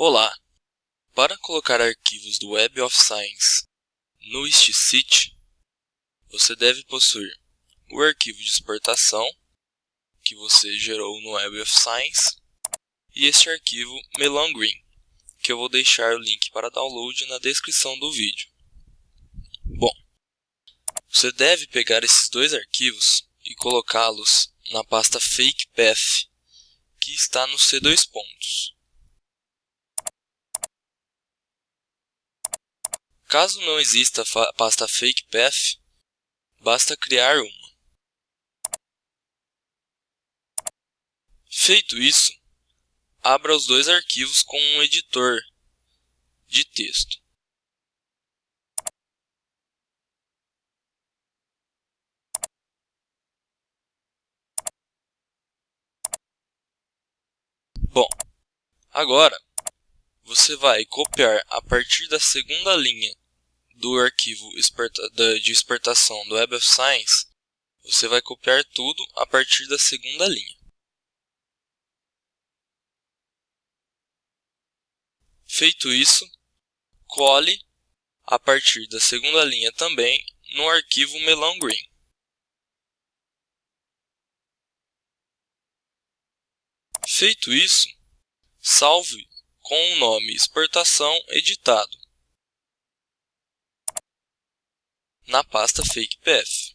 Olá! Para colocar arquivos do Web of Science no StSeed, você deve possuir o arquivo de exportação que você gerou no Web of Science e este arquivo Melon Green, que eu vou deixar o link para download na descrição do vídeo. Bom, você deve pegar esses dois arquivos e colocá-los na pasta FakePath, que está no C2 pontos. Caso não exista a pasta FakePath, basta criar uma. Feito isso, abra os dois arquivos com um editor de texto. Bom, agora você vai copiar a partir da segunda linha do arquivo de exportação do Web of Science, você vai copiar tudo a partir da segunda linha. Feito isso, cole a partir da segunda linha também no arquivo Melão Green. Feito isso, salve com o nome exportação editado na pasta FakePath.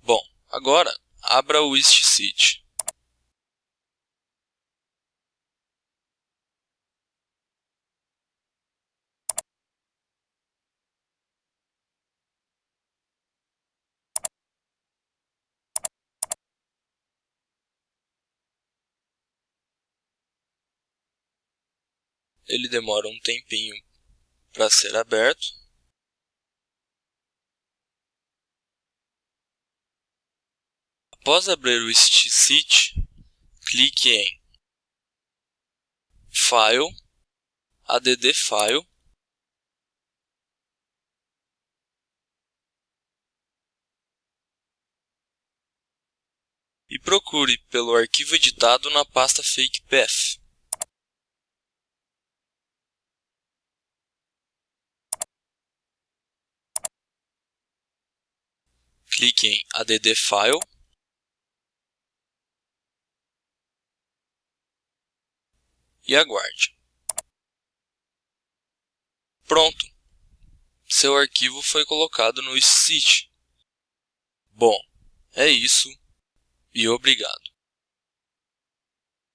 Bom, agora abra o StSeed. Ele demora um tempinho para ser aberto. Após abrir o StSeed, clique em File, Add File, e procure pelo arquivo editado na pasta FakePath. Clique em Add File e aguarde. Pronto! Seu arquivo foi colocado no SysT. Bom, é isso e obrigado.